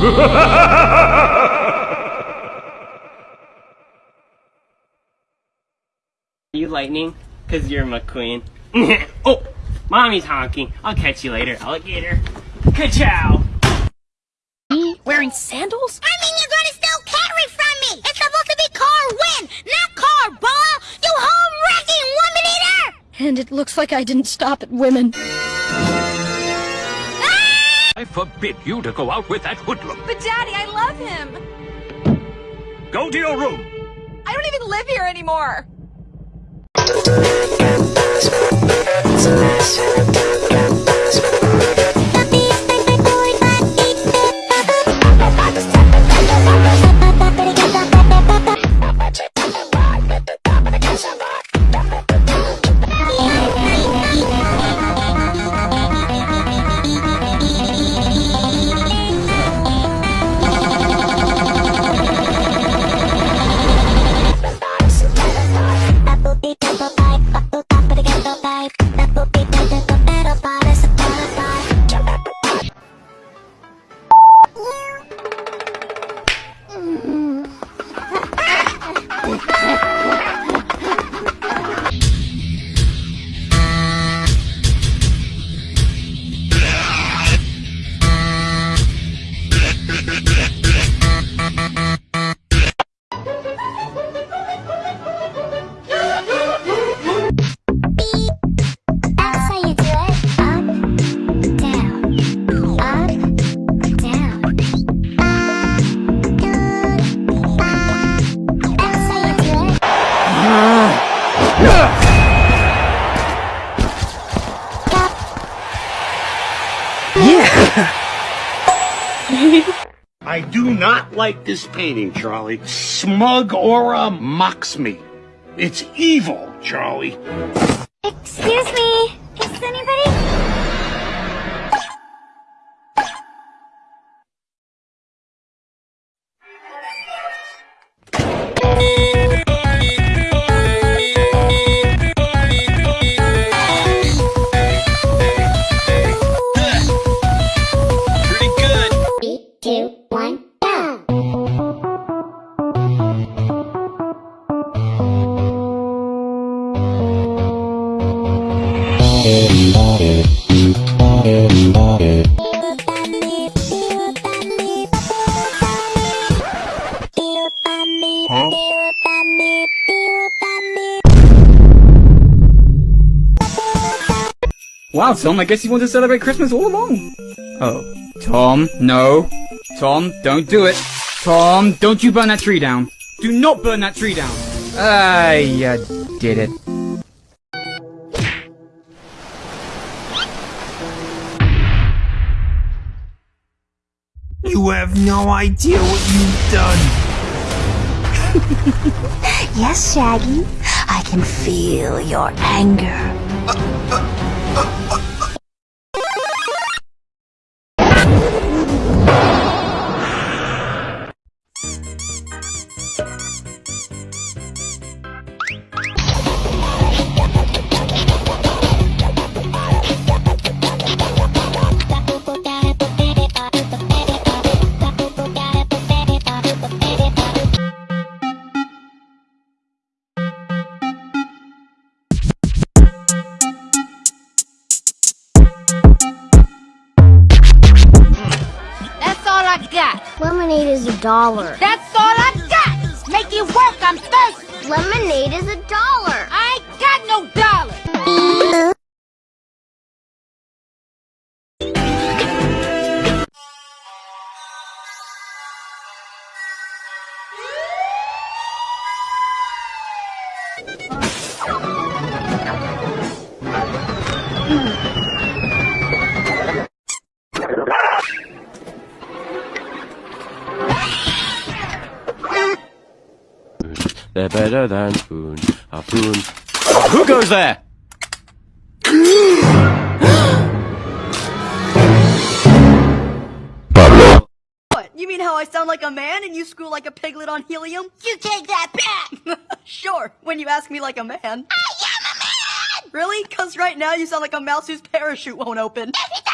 you lightning? Cause you're McQueen. oh, mommy's honking. I'll catch you later, alligator. Ka-chow! Wearing sandals? I mean, you're gonna steal Carrie from me! It's supposed to be car win, not car ball! You home-wrecking woman eater! And it looks like I didn't stop at women. I forbid you to go out with that hoodlum. But Daddy, I love him. Go to your room. I don't even live here anymore. I do not like this painting, Charlie. Smug aura mocks me. It's evil, Charlie. Excuse me. Is anybody? Wow, Tom, I guess you want to celebrate Christmas all along. Oh. Tom, no. Tom, don't do it. Tom, don't you burn that tree down. Do not burn that tree down. Ah, you did it. You have no idea what you've done. Yes, Shaggy. I can feel your anger. That's Lemonade is a dollar. That's all I got. Make it work. I'm thirsty. Lemonade is a dollar. Better than spoon. A spoon. Who goes there? What? You mean how I sound like a man and you screw like a piglet on helium? You take that back. sure, when you ask me like a man. I am a man. Really? Cause right now you sound like a mouse whose parachute won't open. If it